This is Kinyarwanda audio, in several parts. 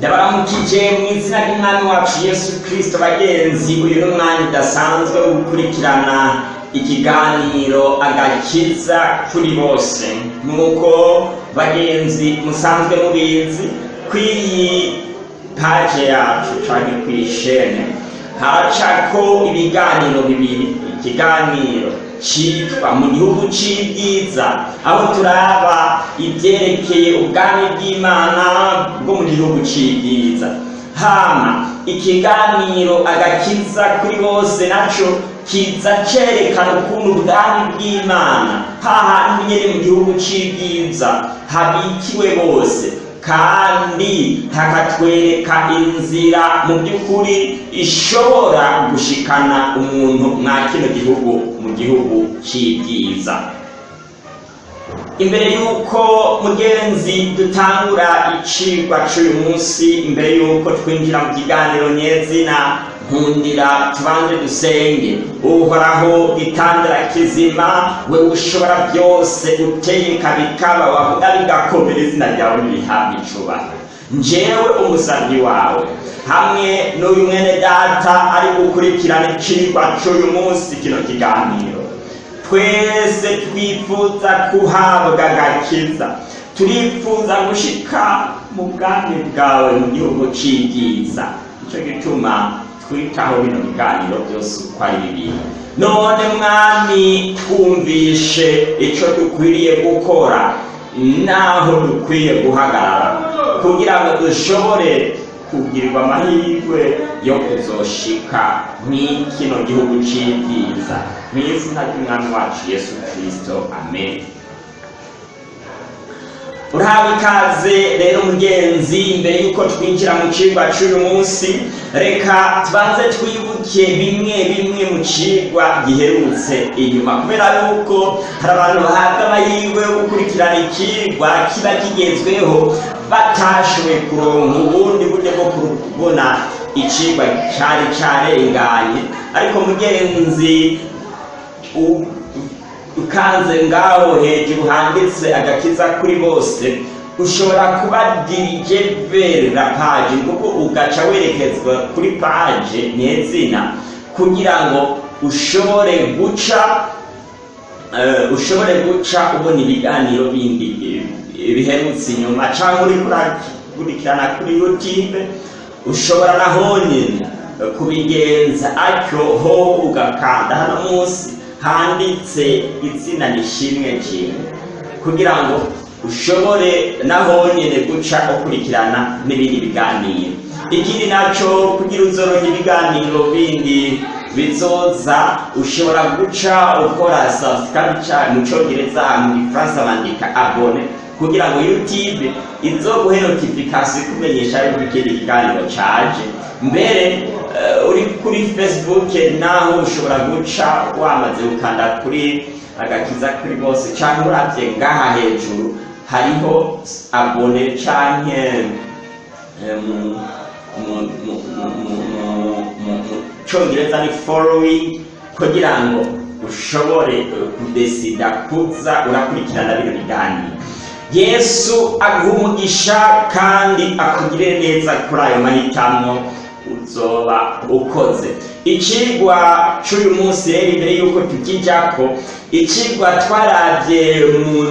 ndabaramukije mu izina ry'umwami wacu yesu kirisito bagenzi uyu ni umwanya udasanzwe wo gukurikirana ikiganiro agakiza kuri bose. Nk'uko bagenzi musanzwe mubizi ku iyi paje yacu cyangwa ku ishene. Haracako ibiganiro bibiri. Ikiganiro cyitwa mu gihugu cy'ibyiza aho turaba ibyerekeye ubwami bw'imana bwo mu gihugu cy'ibyiza hama ikiganiro agakiza kuri bose naco kiza cerekana ukuntu ubwami bw'imana hahandi nyene mu gihugu c'ibyiza habikiwe bose. Kandi hakatwereka inzira mu by'ukuri ishobora gushikana umuntu mwa kino gihugu mu gihugu c'ibyiza imbere y'uko mugenzi dutangura icigwa c'uyu munsi imbere y'uko twinjira mu kiganiro nyezina nkundira tubanze dusenge. Uhoraho gitandara kizima we ushobora byose utegeka bikaba wavuga bigakomera izina ryawe nirihabwa icubahiro njewe umusabyi wawe. Hamwe n'uyu mwene data ari gukurikirana icigwa c'uyu munsi kino kiganiro. Twese twifuza kuhabwa agakiza. Turifuza gushika mu bwami bwawe mu gihugu c'ibyiza nico gituma twitaho bino biganiro byose uko ari bibiri. None mwami twumvishe ico dukwiriye gukora naho dukwiye guhagarara. Kugira ngo dushobore kugirirwa amahirwe yo kuzoshika mw'ikino gihugu c'ibyiza mw'izina ry'umwami wacu yesu kristo. Amen. Urahawe ikaze rero mugenzi imbere y'uko twinjira mu cigwa c'uyu munsi reka tubanze twibuke bimwe bimwe mu cigwa giherutse inyuma. Kubera yuko hari abantu bahabwa amahirwe yo gukurikirana ikigwa kiba kigezweho batashoboye kuronka ubundi buryo kubona icigwa cari carenganye ariko mugenzi ukanze ngaho hejuru handitse agakiza kuri bose. Ushobora kuba dirije verera paje kuko ugaca werekezwa kuri paje nyezina kugira ngo ushobore guca uh, ushobore guca ubona ibiganiro bindi biherutse inyuma. Cyangwa uri kurikirana kuri youtube ushobora na honyine kubigenza atyo ho ugakanda. Hano munsi handitse izina rishimwe kimwe kugira ngo ushobore naho nyine guca ukurikirana n'ibindi biganiro. Ikindi naco kugira uzoronka ibiganiro bindi bizoza ushobora guca ukora subscribe mu congereza mu gifaransa bandika abone. Kugira ngo youtube izoguhe notification kumenyesha yuko ikindi kiganiro caje mbere uri kuri facebook naho ushobora guca wamaze gukanda kuri agakiza kuri bose cyangwa uravye ngaha hejuru hariho abone canke congereza ni following kugira ngo ushobore kudesida kuza urakurikirana bino biganiro. Yesu aguha umugisha kandi akugire neza kuri ayo mahitamo uzoba ukoze. Icigwa c'uyu munsi rero imbere y'uko tukijako icigwa twaravye mu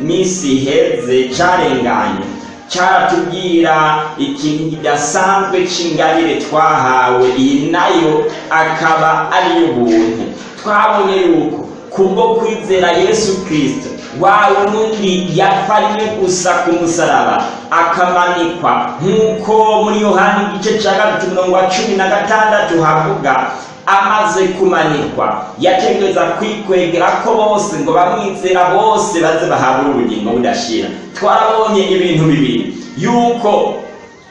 misi iheze carenganye. Caratubwira ikintu kidasanzwe c'ingabire twahawe iyi na yo akaba ari y'ubuntu twabonye yuko kubwo kwizera yesu kristo wa wundi yapfa rimwe gusa ku musaraba akamanikwa. Nk'uko muri yohani igice cya gatatu mirongo cumi na gatandatu havuga amaze kumanikwa. Yategereza kwikwegera ko bose ngo bamwizera bose baze bahabwe ubugingo budashira. Twarabonye ibintu bibiri. Yuko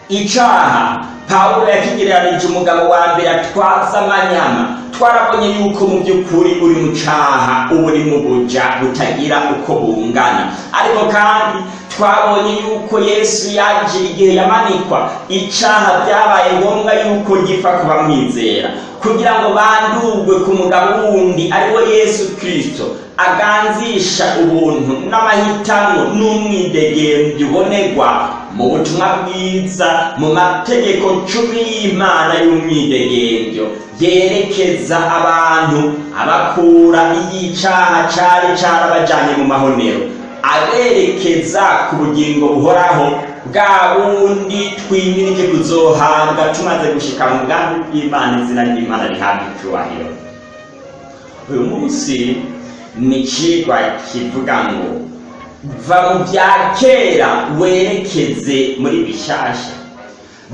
icaha. Pawulo yakigereranije umugabo wa mbere atwaza amanyama. Twarabonye yuko mu by'ukuri uri mu caha uba uri mu buja butagira uko bungana. Ariko kandi twabonye yuko yesu yaje igihe yamanikwa. Icaha byabaye ngombwa yuko gipfa kubamwizera kugira ngo bandurwe ku mugabo wundi ari wo yesu kristo aganzisha ubuntu n'amahitamo n'umwidegembyo ubonerwa mu butumwa bwiza mu mategeko cumi y'imana y'umwidegemvyo. Yerekeza abantu abakura iyicaha cari carabajanye mu mahonero. Aberekeza ku bugingo buhoraho bwa bundi twimirije kuzohabwa tumaze gushika mu bwami bw'imana izina ry'imana rihabwa icubahiro uyu munsi ni icigwa kivuga ngo va mu bya kera werekeze muri bishasha.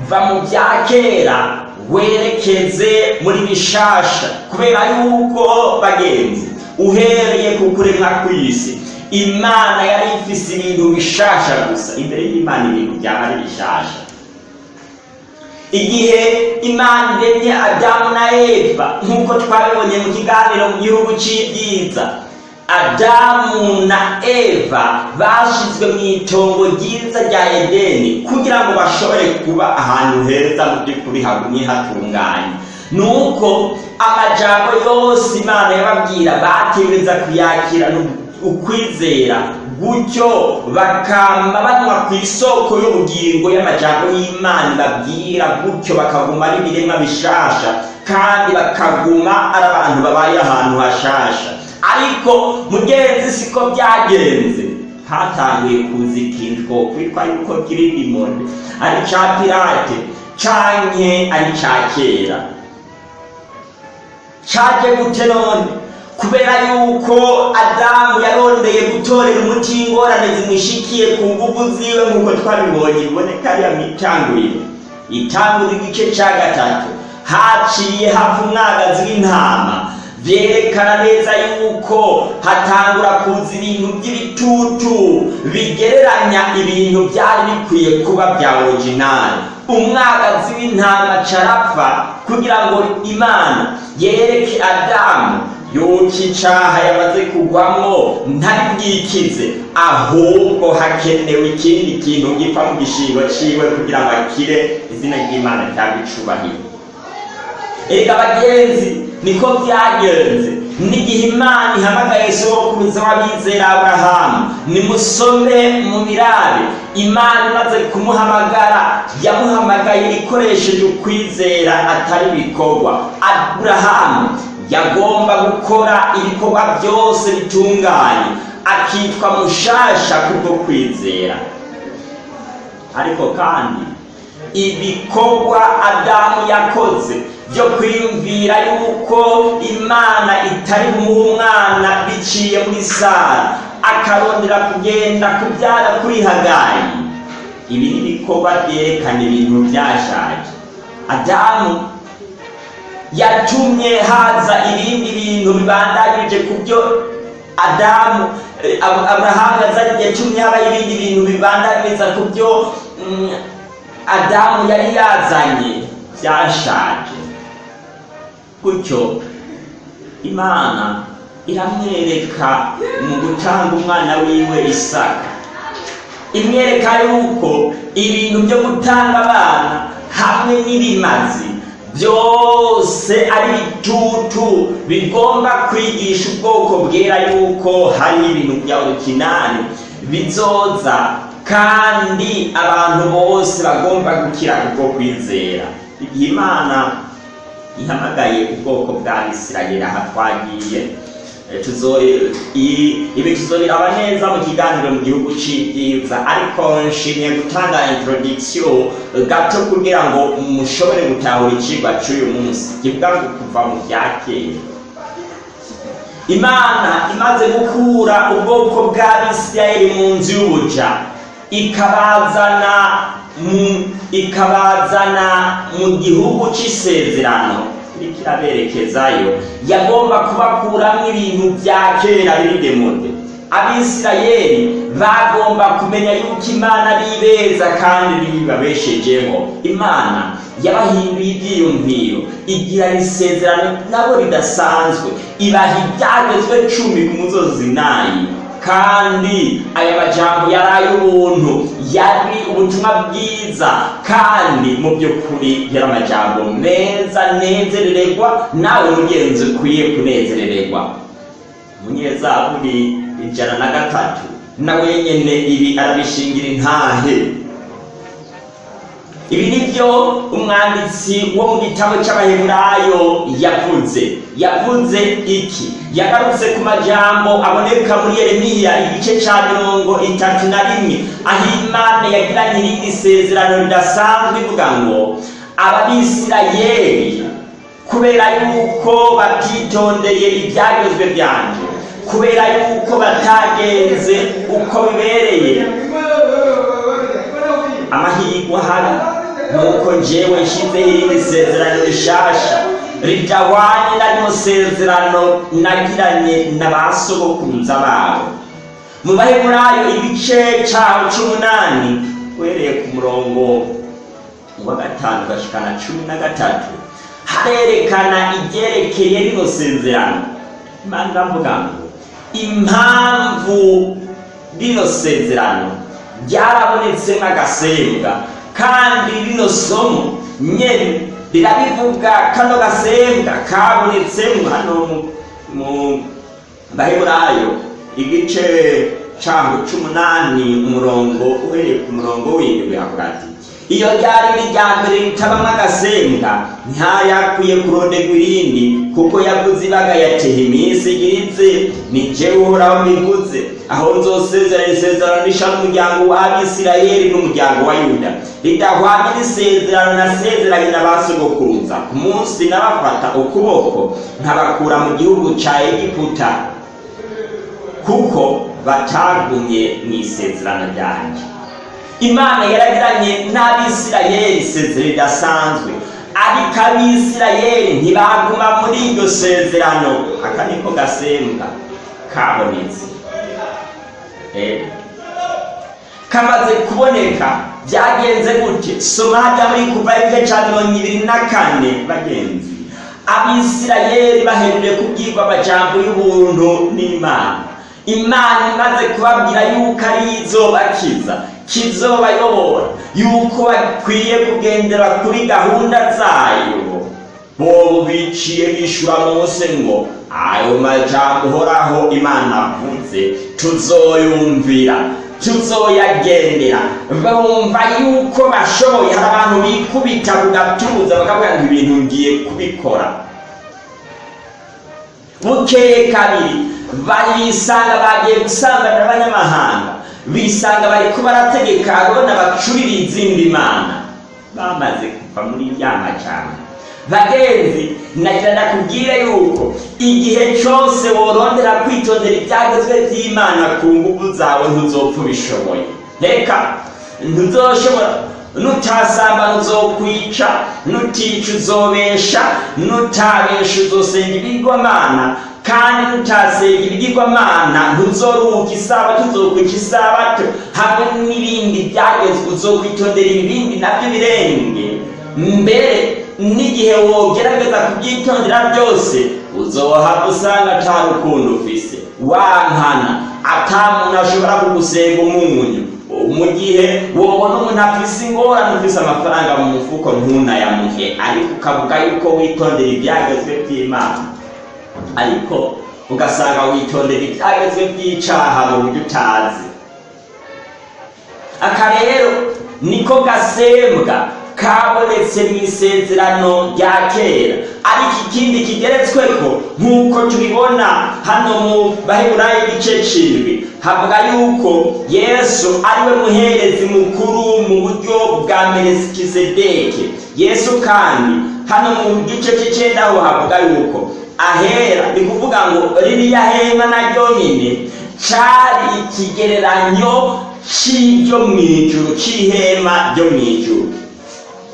Va mu bya kera werekeze muri bishasha. Kubera yuko bagenzi uhereye ku kuremwa kw'isi imana yari ifise ibintu bishasha gusa. Imbere y'imana ibintu byaba ari bishasha. Igihe imana iremye adamu na eva nk'uko twabibonye mu kiganiro mu gihugu c'ibyiza adamu na eva bashizwe mu itongo ryiza rya edeni kugira ngo bashobore kuba ahantu heza mu by'ukuri hagumye hatunganye nuko amajambo yose imana yababwira bategereza kuyakira ukwizera gutyo bakama banywa ku isoko y'ubugingo y'amajambo y'imana ibabwira gutyo bakaguma ari ibiremwa bishasha kandi bakaguma ari abantu babaye ahantu hashasha. Ariko mugenzi siko byagenze. Hatanguye kuza ikintu twokwitwa yuko kiri limone ari ca pirate canke ari ca kera. Caje gute none? Kubera yuko adamu yarondeye gutorera umuti w'ingorane zimushikiye ku nguvu ziwe nk'uko twabibonye. Biboneka ariya mitanguriro itanguriro igice ca gatatu. Haciye hava umwagazi w'intama vyerekana neza yuko hatangura kuza ibintu by'ibitutu bigereranya ibintu byari bikwiye kuba bya originali umwagazi w'intama carapfa kugira ngo imana yereke adamu yuko icaha yamaze kugwamwo ntari bwikize ahubwo hakenewe ikindi kintu gipfa mu gishingo ciwe kugira ngo akire izina ry'imana ryaba icubahiro ega bagenzi niko byagenze. N'igihe imana ihamagaye sokuruza w'abizera aburahamu nimusome mu birabe imana imaze kumuhamagara yamuhamagaye ikoresheje ukwizera atari ibikorwa. Aburahamu yagomba gukora ibikorwa byose bitunganye akitwa mushasha kubwo kwizera. Ariko kandi ibikorwa adamu yakoze byo kwiyumvira yuko imana itari bumuhe umwana biciye muri sara akarondera kugenda kubyara kuri hagayi ibi ni ibikorwa byerekana ibintu byashaje. Adamu yatumye haza ibindi bintu bibandanyije ku byo adamu aburahamu yatumye haba ibindi bintu bibandanyiriza ku byo adamu yari yazanye. Byashaje. Gutyo. Imana iramwereka mu gutanga umwana wiwe isaka. Imwereka yuko ibintu byo gutanga abana hamwe n'ibimazi byose ari bitutu bigomba kwigisha ubwoko bwera yuko hari ibintu bya originali bizoza kandi abantu bose bagomba gukira kubwo kwizera. Imana ihamagaye ubwoko bwa isirayeli. Aha twagiye ibi tuzobiraba neza mu kiganiro mu gihugu c'ibyiza ariko nshimiye gutanga introduction gato kugira ngo mushobore gutahura icigwa c'uyu munsi. Kivuga ngo kuva mu bya kera. Imana imaze gukura ubwoko bw'abisirayeli mu nzu y'ubuja. Ikabazana ikabazana mu gihugu c'isezerano. Iriko iraberekezayo yagomba kubakuramwo ibintu vya kera biri demode abisirayeli bagomba kumenya yuko imana bibeza kandi bibabeshejeho. Imana yabahinduye ivyiyumviro. Igira isezerano nabo ridasanzwe. Ibaha ibyagezwe cumi ku musozi nayi kandi aya majambo yari ay'ubuntu yari ubutumwa bwiza kandi mu by'ukuri yari amajambo meza nezerererwa nawe mugenzi ukwiye kunezerererwa. Umunyezaburi ijana na gatatu nawe nyene ibi arabishingira intahe. Ibi ni byo umwanditsi wo mu gitabo cy'abaheburayo yavuze yavuze iki? Yagarutse ku majambo aboneka muri yeremiya igice cya mirongo itatu na rimwe. Aho imana yagiranye irindi sezerano ridasanzwe ivuga ngo ababisirayeli kubera yuko batitondeye ibyagezwe byanjye kubera yuko batagenze uko bibereye. Amahirwe ahari. Nuko njyewe nshyizeho irindi sezerano rishasha ridahwanye n'ayo sezerano nagiranye na ba sogokuruza babo. Mu baheburayo igice cyaho c'umunani uhereye ku murongo wa gatanu gashikana cumi na gatatu harerekana ibyerekeye rino sezerano. Imana iravuga ngo impamvu rino sezerano ryarabonetsemo agasembwa kandi rino somo nyene rirabivuga kano gasembwa kabonetsemo hano mu- baheburayo igice cango c'umunani umurongo uhereye ku murongo w'indwi havuga ati iyo ryari irya mbere ritabamwo agasembwa ntayakwiye kurondegwa irindi kuko yavuze ibaga yateha iminsi igiritse ni jewe uhoraho mbivuze aho nzosezerana isezerano risha n'umuryango w'abisirayeli n'umuryango wa yuda. Ridahwanye n'isezerano nasezeranye na ba sogokuruza ku munsi nabafata ukuboko nkabakura mu gihugu ca egiputa kuko batagumye mu isezerano ryanjye imana yaragiranye n'abisirayeli isezerano ridasanzwe ariko abisirayeli ntibaguma muri iryo sezerano. Aka niko gasembwa kabonetse. Eh. kamaze kuboneka byagenze gute? Soma hajya muri kuva igice cya mirongo ibiri na kane bagenzi. Abisirayeli bahereye kubwirwa amajambo y'ubuntu n'imana. Imana imaze kubabwira yuko ari izobakiza kizobayobora yuko bakwiye kugendera kuri gahunda zayo. Bobo biciye bishura mose ngo ayo majambo uhoraho imana avuze tuzoyumvira. Tuzoyagendera. Bumva yuko bashoboye. Hari abantu bikubita ku gatuza. Bakavuga ngo ibintu ngiye kubikora. Bukeye kabiri. Bayisanga bagiye gusangana n'abanyamahanga. Bisanga bariko barategeka arona bacurira izindi mana bamaze kuva muri rya majambo. Bagenzi nagira ndakubwire yuko igihe cyose worondera kwitondera ibyagezwe by'imana ku nguvu zawe ntuzopfa ubishoboye. Reka ntuzoshobora nutasamba uzokwica nutica uzobesha nutabesha uzosenga ibigirwamana. Kandi nutasenga ibigirwamana ntuzoruhuka isabato uzokwica isabato hamwe n'ibindi byagezwe uzokwitondera ibindi na byo birenge. Mbere n'igihe wogerageza kubyitondera byose uzohava usanga ata rukundo ufise. Wankana ata muntu ashobora kugusenga umunyu. Mu gihe wobona umuntu afise ingorane ufise amafaranga mu mufuko ntunayamuhe. Ariko ukavuga yuko witondera ibyagezwe by'imana. Ariko ugasanga witondera ibyagezwe by'icaha mu buryo utazi. Aka rero niko gasembwa kabonetse mu isezerano rya kera. Ariko ikindi kigeretsweko nk'uko tubibona hano mu baheburayo igice cindwi havuga yuko yesu ari we muherezi mukuru mu buryo bwa melikisedeke yesu kandi hano mu gice c'icenda ho havuga yuko ahera. Ni kuvuga ngo ririya hema naryo nyine cari ikigereranyo c'iryo mw'ijuru c'ihema ryo mw'ijuru.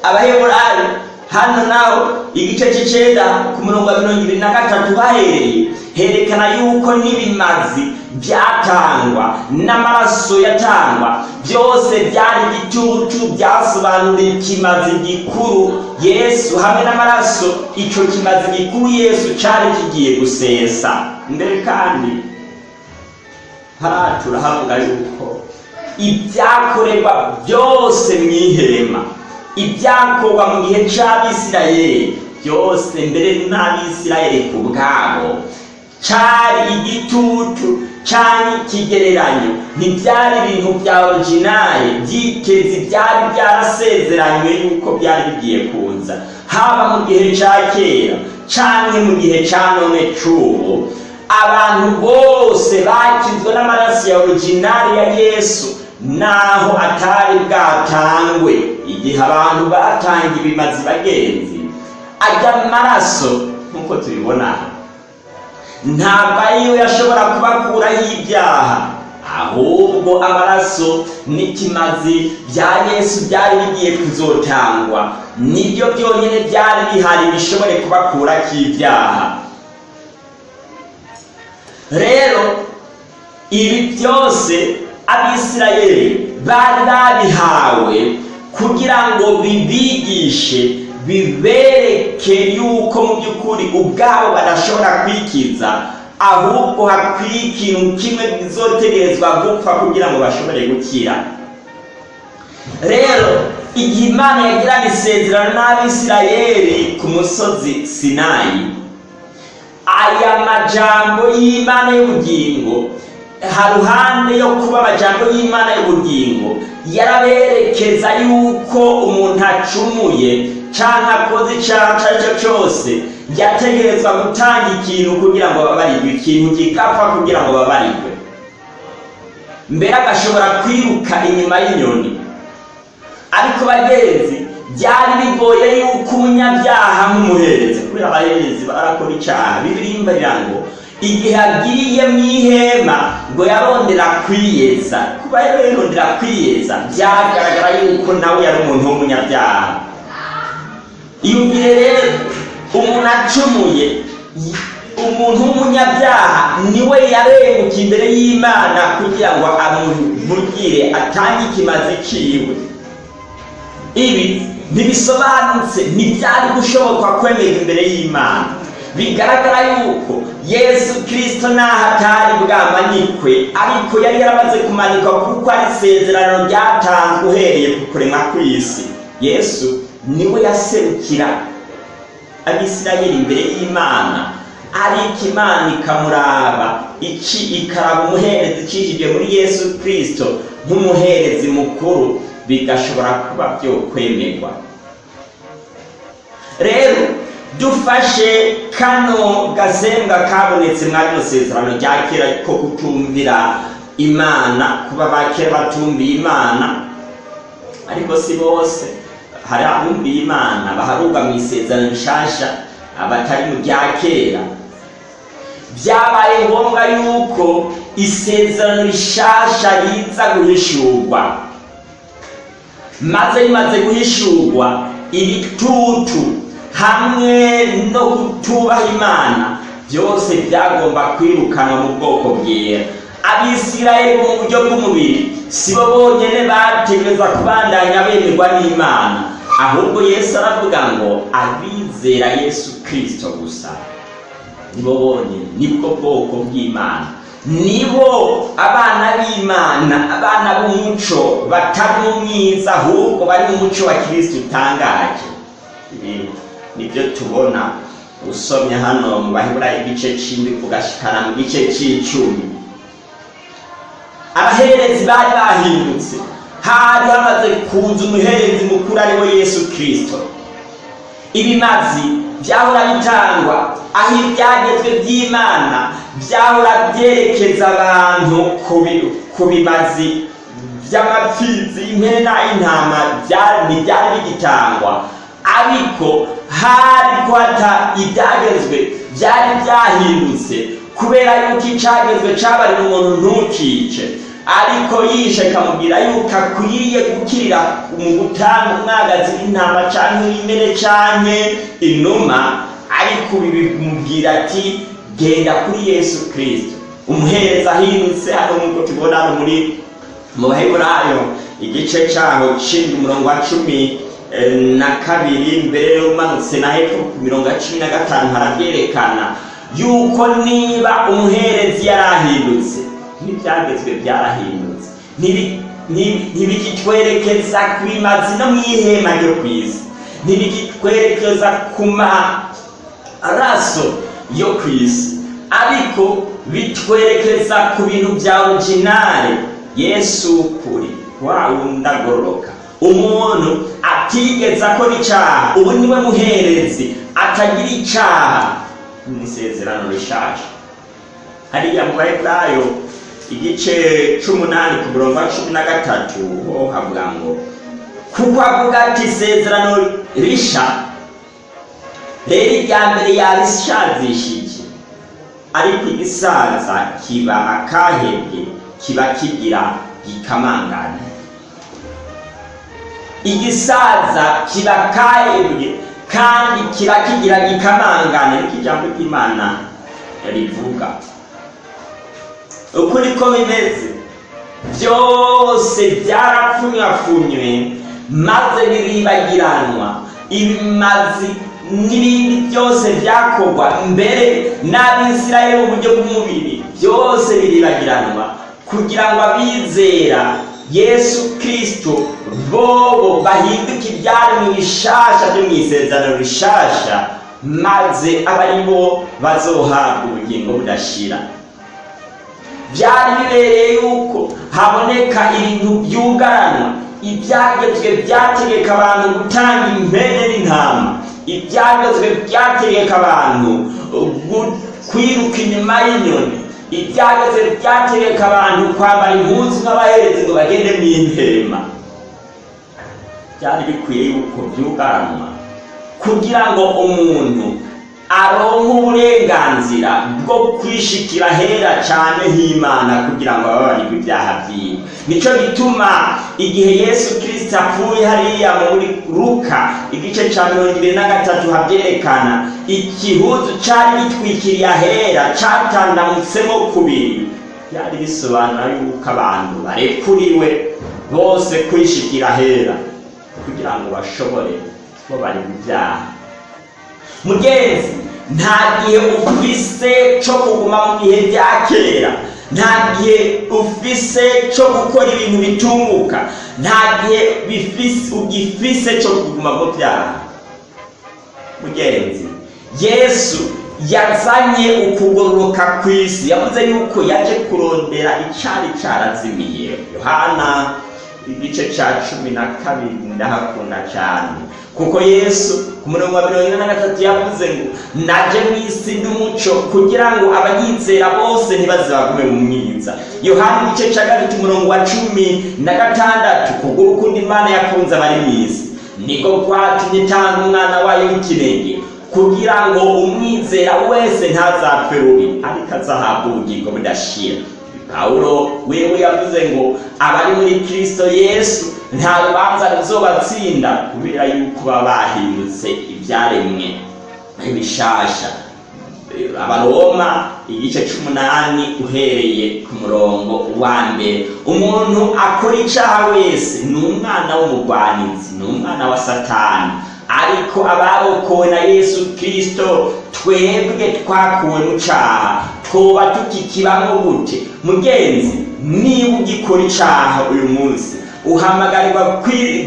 Abaheburayo hano naho igice c'icenda ku murongo wa mirongo ibiri na gatatu bahereye herekana yuko n'ibimazi byatangwa n'amaraso yatangwa. Byose byari igitutu byasobanura ikimazi gikuru. Yesu hamwe n'amaraso ico kimazi gikuru yesu cari kigiye gusesa. Mbere kandi haratura havuga yuko ibyakorerwa byose mw'ihema ibyakorwa mu gihe c'abisirayeli byose mbere n'abisirayeli ku bwabo cari igitutu cyangwa ikigereranyo ntibyari ibintu bya orijinali byitezi byari byarasezeranywe yuko byari bigiye kuza haba mu gihe cya kera cyangwa mu gihe cya none cy'ubu abantu bose bakizwe n'amaraso ya orijinali ya yesu naho atari bwatangwe. Igihe abantu batanga ibimazi bagenzi ajya amaraso nk'uko tubibona. Ntabwo ariyo yashobora kubakuraho ibyaha. Ahubwo amaraso n'ikimazi bya yesu byari bigiye kuzotangwa ni byo byonyine byari bihari bishobore kubakuraho ibyaha. Rero ibi byose abisirayeli bari babihawe kugira ngo bibigishe bibereke yuko mu by'ukuri ubwabo badashobora kwikiza ahubwo hakwiye ikintu kimwe bizotegerezwa gupfa kugira ngo bashobore gukira. Rero igihe imana yagirana isezerano n'abisirayeli ku musozi sinayi aya majambo y'imana y'ubugingo haruhande yo kuba amajambo y'imana y'ubugingo. Yaraberekeza yuko umuntu acumuye cyangwa akoze icyaha icyo ari cyo cyose. Yategerezwa gutanga ikintu kugira ngo babarirwe ikintu kigapfa kugira ngo babarirwe mbere agashobora kwiruka inyuma y'inyoni. Ariko bagenzi byari bigoye yuko umunyabyaha nk'umuherezi kubera abaherezi barakora icyaha bibirimbarira ngo igihe agiriye mu ihema ngo yarondera kwiyeza. Kuba yarondera kwiyeza byagaragara yuko nawe yari umuntu w'umunyabyaha. Iyumvire rero umuntu acumuye umuntu w'umunyabyaha ni we yarenguka imbere y'imana kugira ngo amuvugire atange ikimazi ciwe. Ibi ntibisobanutse ntibyari gushoboka kwemera imbere y'imana. Bigaragara yuko yesu kirisito naho atari bwamanikwe ariko yari yaramaze kumanikwa kuko ari isezerano ryatanzwe uhereye ku kuremwa kw'isi yesu ni we yaserukira abisirayeli imbere y'imana. Ariko imana ikamuraba iki ikaraba umuherezi icishije muri yesu kirisito nk'umuherezi mukuru bigashobora kuba byo kwemerwa rero dufashe kano gasembwa kabonetse rino sezerano rya kera ko kutumvira imana kuba ba kera batumviye imana. Ariko si bose hari abumviye imana baharurwa mu isezerano rishasha abatari mu rya kera. Byabaye ngombwa yuko isezerano rishasha riza guhishurwa. Maze rimaze guhishurwa ibitutu hamwe no kutubaha imana. Byose byagomba kwirukanwa mu bwoko bwera abisirayeli mu buryo bw'umubiri si bo bonyine bategereza kubandanya bemerwa n'imana. Ahubwo yesu aravuga ngo abizera yesu kirisito gusa. Nibo bonyine ni bwo bwoko bw'imana. Nibo abana b'imana abana b'umuco batari mu mwiza ahubwo bari mu muco wa kirisito utangaje. Ni byo tubona usomye hano mu baheburayo igice cy'indwi kugashikana mu gice cy'icumi abaherezi bari bahindutse hari hamaze kuza umuherezi mukuru ari we yesu kirisito ibimazi byahora bitangwa aho ibyagezwe by'imana byahora byerekeza abantu ku bimazi by'amapfizi impene n'ay'intama ntibyari bigitangwa ariko hari kwata ibyagezwe byari byahindutse kubera yuko icyagezwe cyabarira umuntu ntukice. Ariko yishe akamubwira yuko akwiriye gukirira mu gutanga umwagazi w'intama cyangwa w'imene cyangwa inuma ariko ibi bimubwira ati genda kuri yesu kirisito umuhereza ahindutse hano nk'uko tubona muri mu baheburayo igice cyaho cishinzwe umurongo wa cumi na kabiri mbere umanutse na hepfo ku mirongo cumi na gatanu harabyerekana yuko niba umuherezi yarahindutse n'ibyagezwe byarahindutse ntibikitwerekeza ku bimazi no mu ihema ryo ku isi ntibikitwerekeza ku maraso yo ku isi ariko bitwerekeza ku bintu bya originale. Yesu kuri wa wundi agororoka. Umuntu atigeze akora icyaha ubu ni we muherezi atagira icyaha. Mu isezerano rishaje. Hariya mu baheburayo igice c'umunani ku murongo cumi na gatatu ho havuga ngo kuko avuga ati isezerano risha rero irya mbere yarishazishije ariko igisaza kiba akahebwe kiba kigira gikamangane. Igisaza kiba kahebwe kandi kiba kigira gikamangane. Niko ijambo ry'imana rivuga ukuri ko bimeze byose byarapfunyapfunywe maze biribagiranwa ibimazi n'ibindi byose byakorwa mbere n'abisirayeli mu buryo bw'umubiri byose biribagiranwa kugira ngo abizera yesu kirisito bobo bahinduke ibyaremwe bishasha byo mu isezerano rishasha maze aba ari bo bazohabwa ubugingo budashira. Byari bibereye yuko haboneka ibintu byugaranwa ibyagezwe byategeka abantu gutanga impene n'intama ibyagezwe byategeka abantu kwiruka inyuma y'inyoni ibyagezwe byategeka abantu kwambara impunzi nk'abaherezi ngo bagende mu intema byari bikwiye yuko byugaranwa kugira ngo umuntu aronke uburenganzira bwo kwishikira hera cyane h'imana kugira ngo ababarirwe ibyaha byiwe. Nicyo gituma igihe yesu kirisita apfuye hariya muri luka igice cya mirongo ibiri na gatatu habyerekana igihuzu cyari gitwikiriye ahera cyatandamutsemo kubiri. Byari bisobanura yuko abantu barekuriwe bose kwishikira ahera kugira ngo bashobore kubabarirwa ibyaha mugenzi nta gihe ufise cyo kuguma mu bihe bya kera. Nta gihe ufise cyo gukora ibintu bitunguka. Nta gihe ugifise cyo kuguma mu byaha mugenzi yesu yazanye ukugororoka ku isi yavuze yuko yaje kurondera icyari cyarazimiye yohana igice cya cumi na kabiri ndahakunda cyane kuko yesu ku murongo wa mirongo ine na gatatu yavuze ngo naje mu isi n'umuco kugira ngo abanyizera bose ntibaze bagume mu mwiza. Yohani igice cya gatatu umurongo wa cumi na gatandatu kubwo urukundo imana yakunze abari mu isi. Niko kwatumye itanga umwana wayo w'ikinege kugira ngo umwizera wese ntazapfe rubi ariko azahabwa ubugingo budashira. Pawulo wewe yavuze ngo abari muri kristo yesu nta rubanza ruzobatsinda kubera yuko baba bahindutse ibyaremwe. Bishasha abaroma igice c'umunani uhereye ku murongo wa mbere. Umuntu akora icaha wese ni umwana w'umugwanizi ni umwana wa satani. Ariko abarokowe na yesu kirisito twebwe twakuwe mu caha twoba tukikibamo gute? Mugenzi niba ugikora icaha uyu munsi uhamagarirwa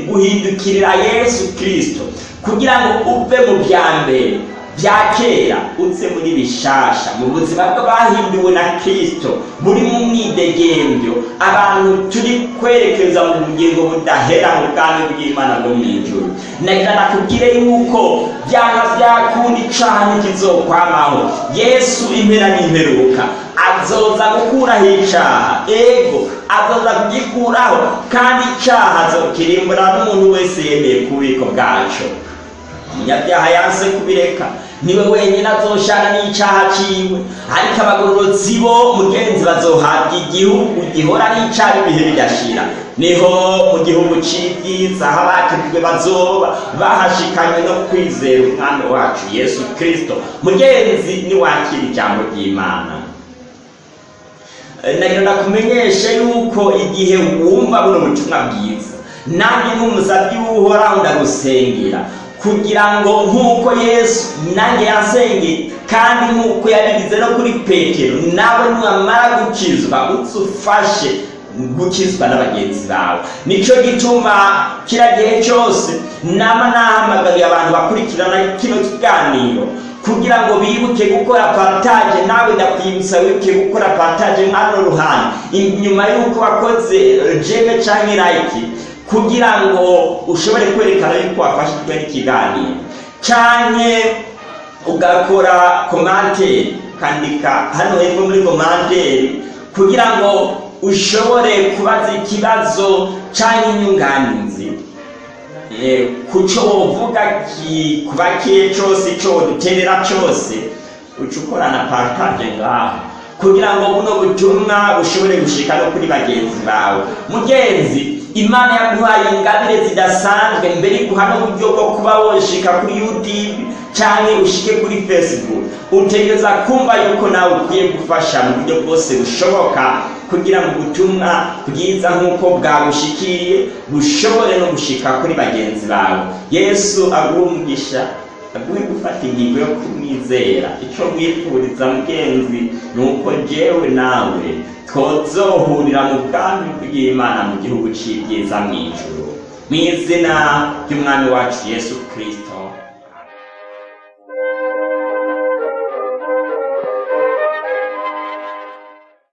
guhindukirira yesu kirisito kugira ngo uve mu bya mbere. Bya kera uze muri bishasha. Mu buzima bw'abahinduwe na kirisito buri mu mwidegembyo abantu turi kwerekeza mu bugingo budahera mu bwami bw'imana bwo mu ijuru. Nagira nakubwire yuko byanga byakunda icaha ntikizokwamaho yesu impera n'imperuka azoza gukuraho icaha. Ego azoza kugikuraho kandi icaha azokirimbura n'umuntu wese yemeye ku bubiko bwaco umunyabyaha yanse kubireka. Ni we wenyine azoshana n'icaha ciwe. Ariko abagororotsi bo mugenzi bazohabwa igihugu gihora n'icaha ibihe bidashira ni ho mu gihugu c'ibyiza aho abakirijwe bazoba bahashikanywe no kwizera umwami wacu yesu kristo. Mugenzi niwakira ijambo ry'imana. Nagira ndakumenyeshe yuko igihe wumva buno butumwa bwiza nanjye nk'umusabyi w'uhoraho ndagusengera kugira ngo nk'uko yesu nanjye yasengeye kandi nk'uko yabigize no kuri petero nawe niwamara gukizwa utse ufashe gukizwa na bagenzi bawe. Nicyo gituma kira gihe cyose nama nahamagariye abantu bakurikirana kino kiganiro kugira ngo bibuke gukora partage nawe ndakwibutsa wibuke gukora partage hano ruhande. Inyuma y'uko wakoze jeme canke like kugira ngo ushobore kwerekana yuko wafashijwe n'ikiganiro canke ugakora komanteri ukandika hano hepfo muri komanteri kugira ngo ushobore kubaza ikibazo canke inyunganizi. Kuco wovuga kuba kiye cose ico duterera cose uca ukorana partage ngaho. Kugira ngo buno butumwa bushobore gushika no kuri bagenzi bawe. Mugenzi imana yaguhaye ingabire zidasanzwe. Mbere iguha n'uburyo bwo kuba woshika kuri youtube canke ushike kuri facebook utegereza kumva yuko nawe ukwiye gufasha mu buryo bwose bushoboka kugira ngo ubutumwa bwiza nk'uko bwabushikiriye bushobore no gushika kuri bagenzi bawe. Yesu aguhe umugisha aguhe gufata ingingo yo kumwizera. Icyo mwifuriza mugenzi ni uko jewe nawe twozohurira mu bwami bw'imana mu gihugu c'ibyiza mw'ijuru. Mu izina ry'umwami wacu yesu kirisito